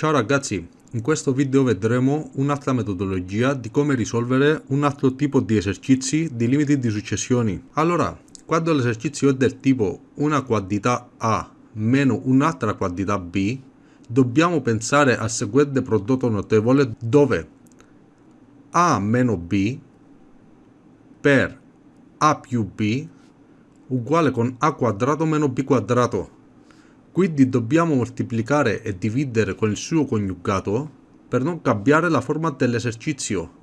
Ciao ragazzi, in questo video vedremo un'altra metodologia di come risolvere un altro tipo di esercizi di limiti di successioni. Allora, quando l'esercizio è del tipo una quantità A meno un'altra quantità B, dobbiamo pensare al seguente prodotto notevole dove A meno B per A più B uguale con A quadrato meno B quadrato quindi dobbiamo moltiplicare e dividere con il suo coniugato per non cambiare la forma dell'esercizio.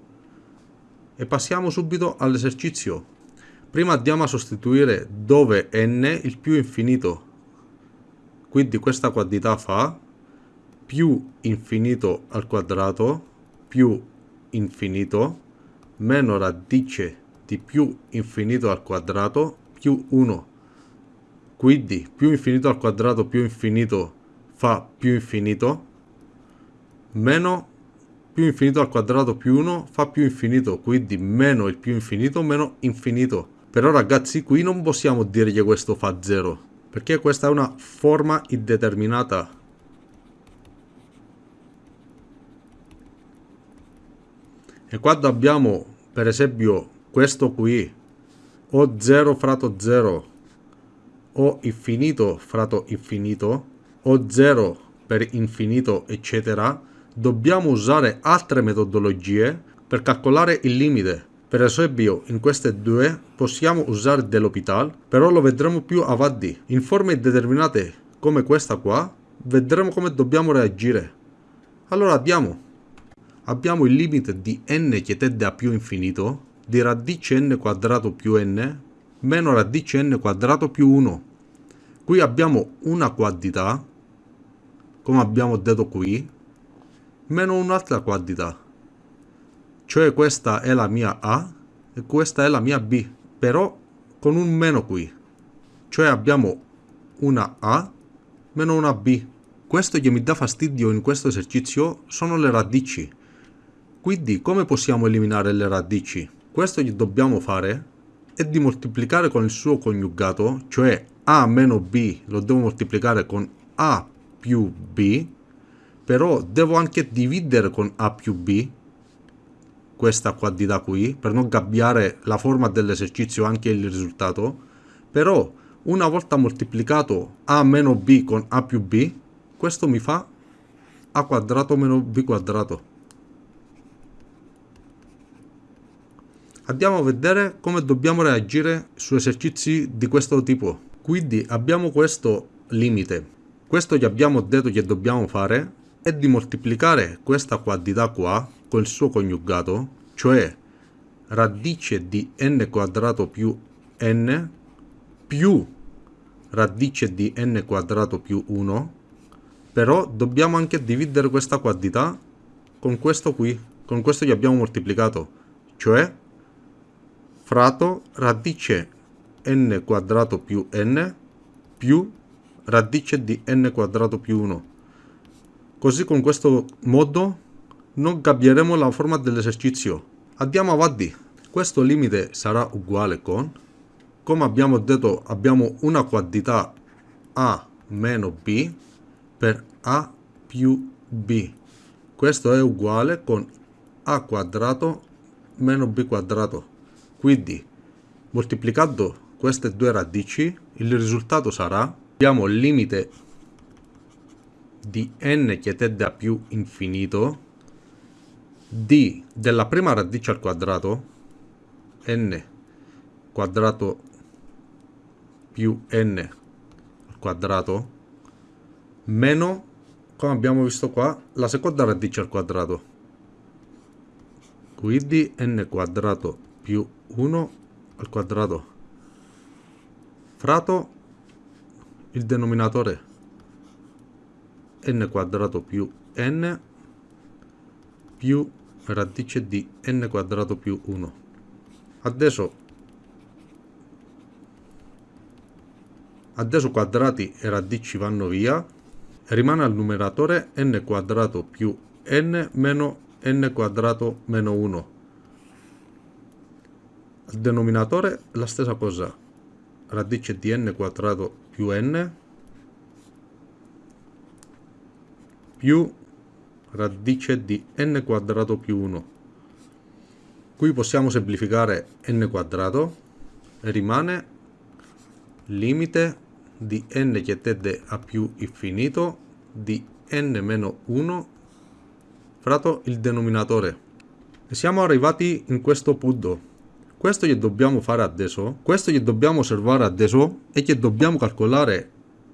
E passiamo subito all'esercizio. Prima andiamo a sostituire dove n il più infinito. Quindi questa quantità fa più infinito al quadrato più infinito meno radice di più infinito al quadrato più 1 quindi più infinito al quadrato più infinito fa più infinito, meno più infinito al quadrato più 1 fa più infinito, quindi meno il più infinito meno infinito. Però ragazzi qui non possiamo dire che questo fa 0, perché questa è una forma indeterminata. E quando abbiamo per esempio questo qui, o 0 fratto 0, o infinito fratto infinito o 0 per infinito eccetera dobbiamo usare altre metodologie per calcolare il limite. Per esempio in queste due possiamo usare dell'hopital però lo vedremo più avanti. In forme indeterminate come questa qua vedremo come dobbiamo reagire. Allora abbiamo abbiamo il limite di n che tende a più infinito di radice n quadrato più n meno radice n quadrato più 1 qui abbiamo una quantità come abbiamo detto qui meno un'altra quantità. Cioè questa è la mia A e questa è la mia B però con un meno qui. Cioè abbiamo una A meno una B. Questo che mi dà fastidio in questo esercizio sono le radici. Quindi come possiamo eliminare le radici? questo che dobbiamo fare è di moltiplicare con il suo coniugato cioè a meno b lo devo moltiplicare con a più b però devo anche dividere con a più b questa quantità qui per non cambiare la forma dell'esercizio anche il risultato. Però una volta moltiplicato a meno b con a più b questo mi fa a quadrato meno b quadrato. Andiamo a vedere come dobbiamo reagire su esercizi di questo tipo quindi abbiamo questo limite. Questo che abbiamo detto che dobbiamo fare è di moltiplicare questa quantità qua con il suo coniugato, cioè radice di n quadrato più n più radice di n quadrato più 1 però dobbiamo anche dividere questa quantità con questo qui con questo che abbiamo moltiplicato cioè fratto radice n quadrato più n più radice di n quadrato più 1. Così con questo modo non cambieremo la forma dell'esercizio. Andiamo avanti. Questo limite sarà uguale con, come abbiamo detto, abbiamo una quantità a meno b per a più b. Questo è uguale con a quadrato meno b quadrato. Quindi moltiplicando queste due radici, il risultato sarà, abbiamo il limite di n che tende a più infinito d della prima radice al quadrato n quadrato più n al quadrato meno come abbiamo visto qua la seconda radice al quadrato. Quindi n quadrato più 1 al quadrato fratto il denominatore n quadrato più n più radice di n quadrato più 1 adesso adesso quadrati e radici vanno via rimane al numeratore n quadrato più n meno n quadrato meno 1 al denominatore la stessa cosa radice di n quadrato più n più radice di n quadrato più 1. Qui possiamo semplificare n quadrato e rimane limite di n che tende a più infinito di n meno 1 fratto il denominatore. E siamo arrivati in questo punto. Questo che dobbiamo fare adesso, questo che dobbiamo osservare adesso è che dobbiamo calcolare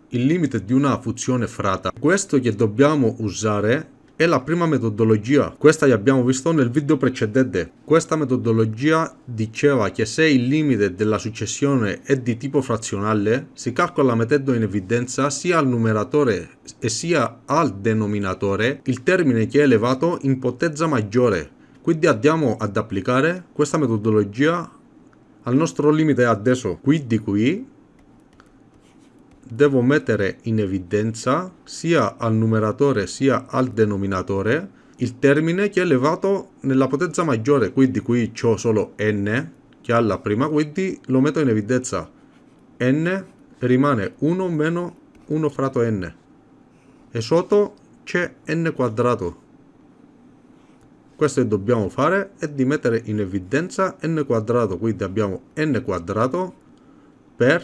il limite di una funzione frata. Questo che dobbiamo usare è la prima metodologia, questa abbiamo visto nel video precedente. Questa metodologia diceva che se il limite della successione è di tipo frazionale, si calcola mettendo in evidenza sia al numeratore e sia al denominatore il termine che è elevato in potenza maggiore. Quindi andiamo ad applicare questa metodologia al nostro limite adesso. Quindi qui devo mettere in evidenza sia al numeratore sia al denominatore il termine che è elevato nella potenza maggiore, quindi qui ho solo n che ha la prima, quindi lo metto in evidenza. n rimane 1 meno 1 fratto n e sotto c'è n quadrato. Questo che dobbiamo fare è di mettere in evidenza n quadrato, quindi abbiamo n quadrato per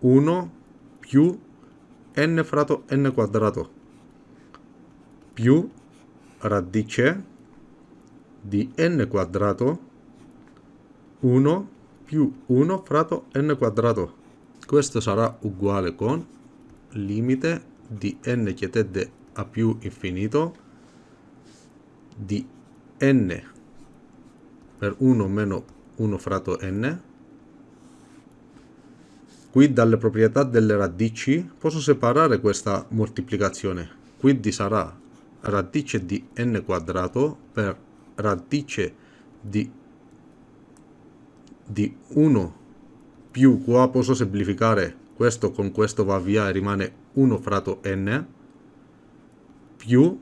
1 più n fratto n quadrato più radice di n quadrato 1 più 1 fratto n quadrato. Questo sarà uguale con limite di n che tende a più infinito di n per 1 meno 1 fratto n Qui dalle proprietà delle radici posso separare questa moltiplicazione. Quindi sarà radice di n quadrato per radice di, di 1 più qua posso semplificare questo con questo va via e rimane 1 fratto n più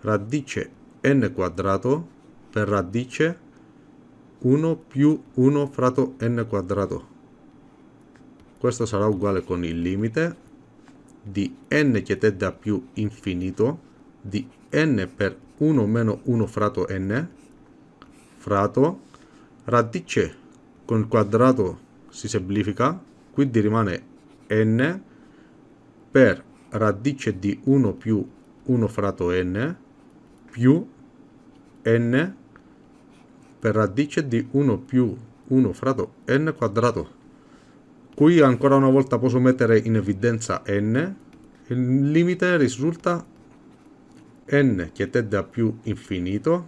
radice n quadrato per radice 1 più 1 fratto n quadrato. Questo sarà uguale con il limite di n che tende a più infinito di n per 1 meno 1 fratto n fratto radice con il quadrato si semplifica quindi rimane n per radice di 1 più 1 fratto n più n per radice di 1 più 1 fratto n quadrato Qui ancora una volta posso mettere in evidenza n. Il limite risulta n che tende a più infinito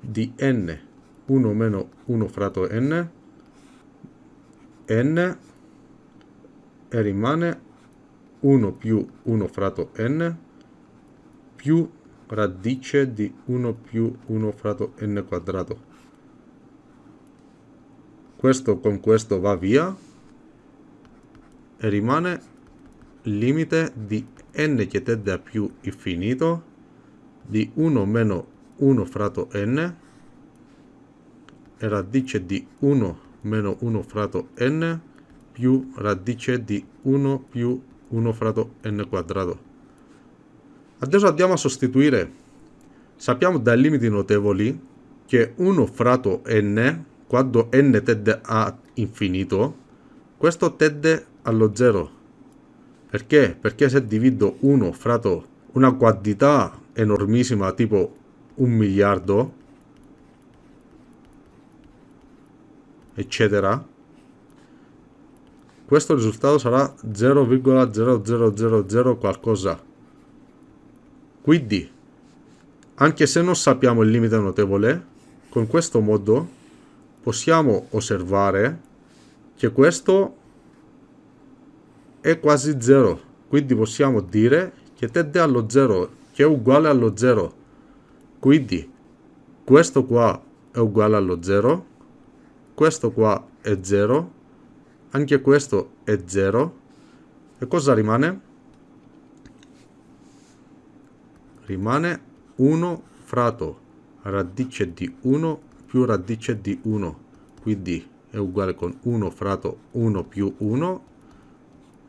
di n 1 meno 1 fratto n n e rimane 1 più 1 fratto n più radice di 1 più 1 fratto n quadrato. Questo con questo va via e rimane limite di n che tende a più infinito di 1 meno 1 fratto n e radice di 1 meno 1 fratto n più radice di 1 più 1 fratto n quadrato. Adesso andiamo a sostituire. Sappiamo dai limiti notevoli che 1 fratto n, quando n tende a infinito, questo tende allo 0. Perché? Perché se divido 1 fratto una quantità enormissima tipo un miliardo, eccetera, questo risultato sarà 0,0000 qualcosa. Quindi, anche se non sappiamo il limite notevole, con questo modo possiamo osservare che questo è quasi 0, quindi possiamo dire che tende allo 0, che è uguale allo 0. Quindi questo qua è uguale allo 0, questo qua è 0, anche questo è 0. E cosa rimane? Rimane 1 fratto radice di 1 più radice di 1, quindi è uguale con 1 fratto 1 più 1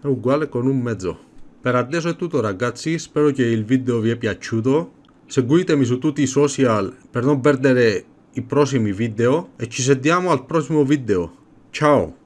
è uguale con un mezzo. Per adesso è tutto ragazzi, spero che il video vi è piaciuto. seguitemi su tutti i social per non perdere i prossimi video e ci sentiamo al prossimo video. Ciao!